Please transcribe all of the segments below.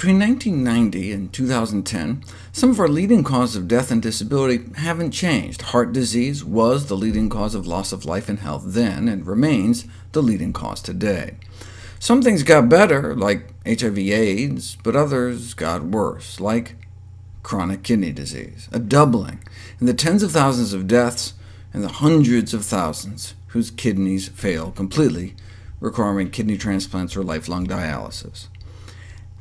Between 1990 and 2010, some of our leading causes of death and disability haven't changed. Heart disease was the leading cause of loss of life and health then, and remains the leading cause today. Some things got better, like HIV-AIDS, but others got worse, like chronic kidney disease, a doubling in the tens of thousands of deaths and the hundreds of thousands whose kidneys fail completely, requiring kidney transplants or lifelong dialysis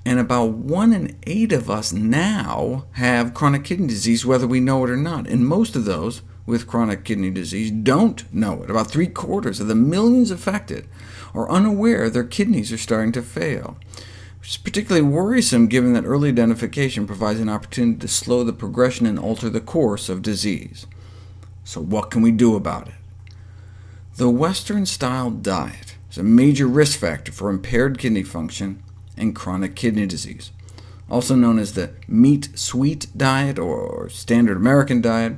and about 1 in 8 of us now have chronic kidney disease, whether we know it or not, and most of those with chronic kidney disease don't know it. About three-quarters of the millions affected are unaware their kidneys are starting to fail, which is particularly worrisome given that early identification provides an opportunity to slow the progression and alter the course of disease. So what can we do about it? The Western-style diet is a major risk factor for impaired kidney function and chronic kidney disease, also known as the meat-sweet diet or standard American diet,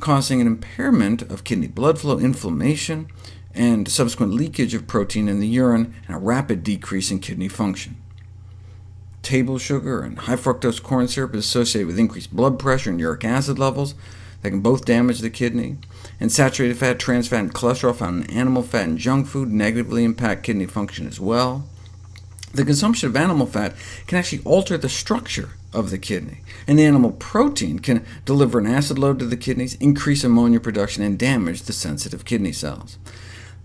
causing an impairment of kidney blood flow, inflammation, and subsequent leakage of protein in the urine, and a rapid decrease in kidney function. Table sugar and high fructose corn syrup is associated with increased blood pressure and uric acid levels that can both damage the kidney, and saturated fat, trans fat, and cholesterol found in animal fat and junk food negatively impact kidney function as well. The consumption of animal fat can actually alter the structure of the kidney, and the animal protein can deliver an acid load to the kidneys, increase ammonia production, and damage the sensitive kidney cells.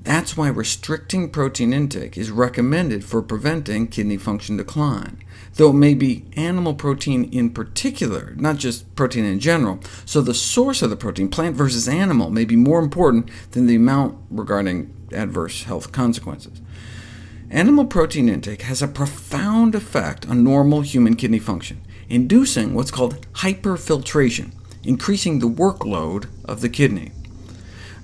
That's why restricting protein intake is recommended for preventing kidney function decline, though it may be animal protein in particular, not just protein in general, so the source of the protein, plant versus animal, may be more important than the amount regarding adverse health consequences. Animal protein intake has a profound effect on normal human kidney function, inducing what's called hyperfiltration, increasing the workload of the kidney.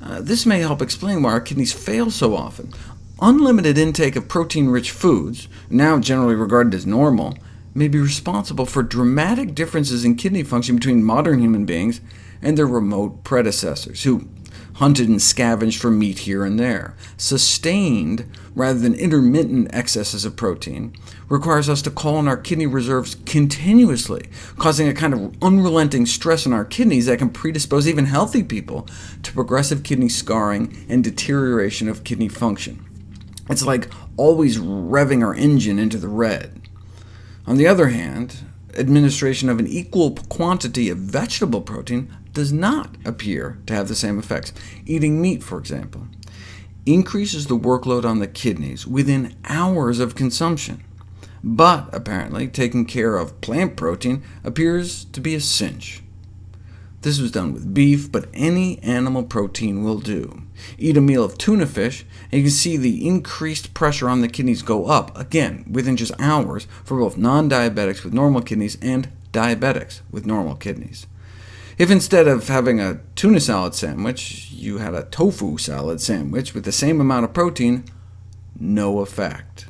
Uh, this may help explain why our kidneys fail so often. Unlimited intake of protein-rich foods, now generally regarded as normal, may be responsible for dramatic differences in kidney function between modern human beings and their remote predecessors, who hunted and scavenged for meat here and there. Sustained, rather than intermittent excesses of protein, requires us to call on our kidney reserves continuously, causing a kind of unrelenting stress on our kidneys that can predispose even healthy people to progressive kidney scarring and deterioration of kidney function. It's like always revving our engine into the red. On the other hand, administration of an equal quantity of vegetable protein does not appear to have the same effects. Eating meat, for example, increases the workload on the kidneys within hours of consumption, but apparently taking care of plant protein appears to be a cinch. This was done with beef, but any animal protein will do. Eat a meal of tuna fish, and you can see the increased pressure on the kidneys go up, again, within just hours, for both non-diabetics with normal kidneys and diabetics with normal kidneys. If instead of having a tuna salad sandwich, you had a tofu salad sandwich with the same amount of protein, no effect.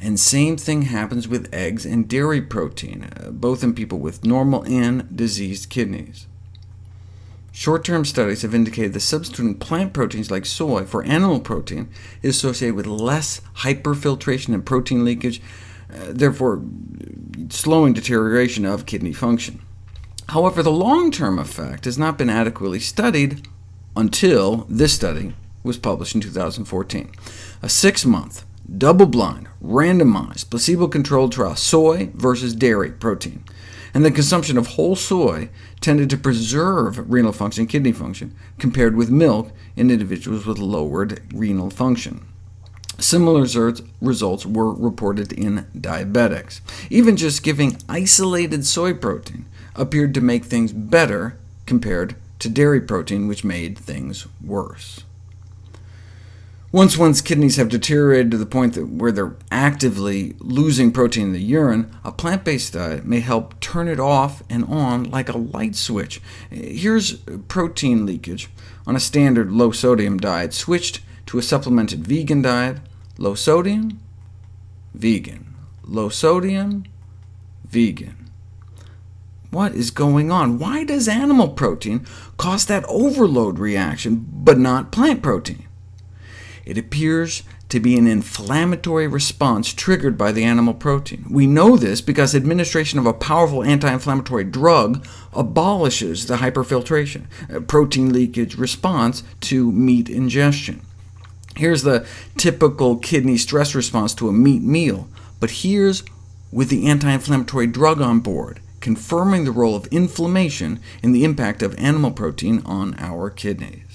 And same thing happens with eggs and dairy protein, uh, both in people with normal and diseased kidneys. Short-term studies have indicated that substituting plant proteins like soy for animal protein is associated with less hyperfiltration and protein leakage, uh, therefore slowing deterioration of kidney function. However, the long-term effect has not been adequately studied until this study was published in 2014. A six-month, double-blind, randomized, placebo-controlled trial, soy versus dairy protein, and the consumption of whole soy tended to preserve renal function, kidney function, compared with milk in individuals with lowered renal function. Similar results were reported in diabetics. Even just giving isolated soy protein appeared to make things better compared to dairy protein, which made things worse. Once one's kidneys have deteriorated to the point that where they're actively losing protein in the urine, a plant-based diet may help turn it off and on like a light switch. Here's protein leakage on a standard low-sodium diet, switched to a supplemented vegan diet. Low sodium, vegan. Low sodium, vegan. What is going on? Why does animal protein cause that overload reaction, but not plant protein? It appears to be an inflammatory response triggered by the animal protein. We know this because administration of a powerful anti-inflammatory drug abolishes the hyperfiltration, uh, protein leakage response to meat ingestion. Here's the typical kidney stress response to a meat meal, but here's with the anti-inflammatory drug on board, confirming the role of inflammation in the impact of animal protein on our kidneys.